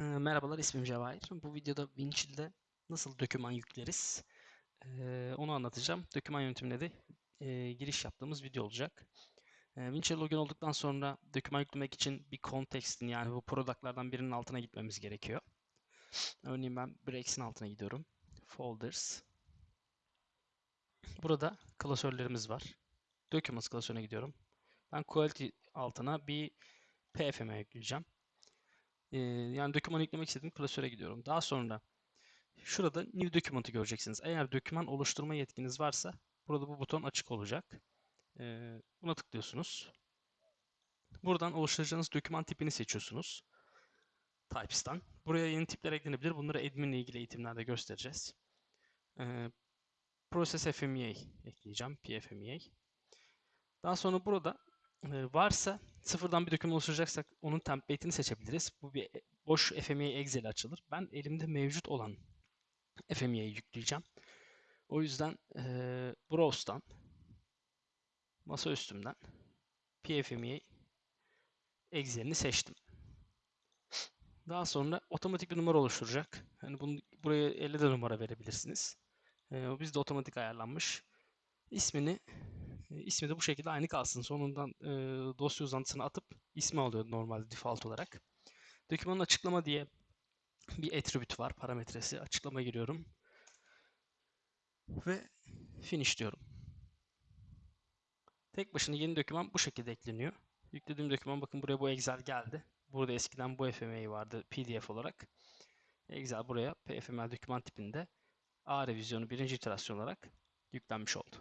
Ee, Merhabalar, ismim Cevahir. Bu videoda Winchill'de nasıl doküman yükleriz ee, onu anlatacağım. Doküman yönetimine de e, giriş yaptığımız video olacak. E, Winchill login olduktan sonra doküman yüklemek için bir kontextin yani bu product'lardan birinin altına gitmemiz gerekiyor. Örneğin ben Breaks'in altına gidiyorum. Folders. Burada klasörlerimiz var. Documents klasörüne gidiyorum. Ben Quality altına bir PFM yükleyeceğim. Ee, yani doküman yüklemek istediğim klasöre gidiyorum. Daha sonra şurada New Document'ı göreceksiniz. Eğer doküman oluşturma yetkiniz varsa burada bu buton açık olacak. Ee, buna tıklıyorsunuz. Buradan oluşturacağınız doküman tipini seçiyorsunuz. Types'tan. Buraya yeni tipler eklenebilir. Bunları admin ile ilgili eğitimlerde göstereceğiz. Ee, Process FMEA ekleyeceğim. PFMEA. Daha sonra burada e, varsa sıfırdan bir doküman oluşturacaksak onun template'ini seçebiliriz. Bu bir boş FMEA Excel açılır. Ben elimde mevcut olan FMEA'yı yükleyeceğim. O yüzden e, Browse'dan masa üstümden PFMEA Excel'ini seçtim. Daha sonra otomatik bir numara oluşturacak. Yani bunu buraya 50 de numara verebilirsiniz. E, bizde otomatik ayarlanmış. İsmini ismi de bu şekilde aynı kalsın. Sonundan e, dosya uzantısını atıp ismi alıyor normalde default olarak. Dokümanın açıklama diye bir attribute var parametresi. Açıklama giriyorum. Ve finish diyorum. Tek başına yeni doküman bu şekilde ekleniyor. Yüklediğim doküman bakın buraya bu Excel geldi. Burada eskiden bu FMA vardı PDF olarak. Excel buraya PFML doküman tipinde A revizyonu birinci iterasyon olarak yüklenmiş oldu.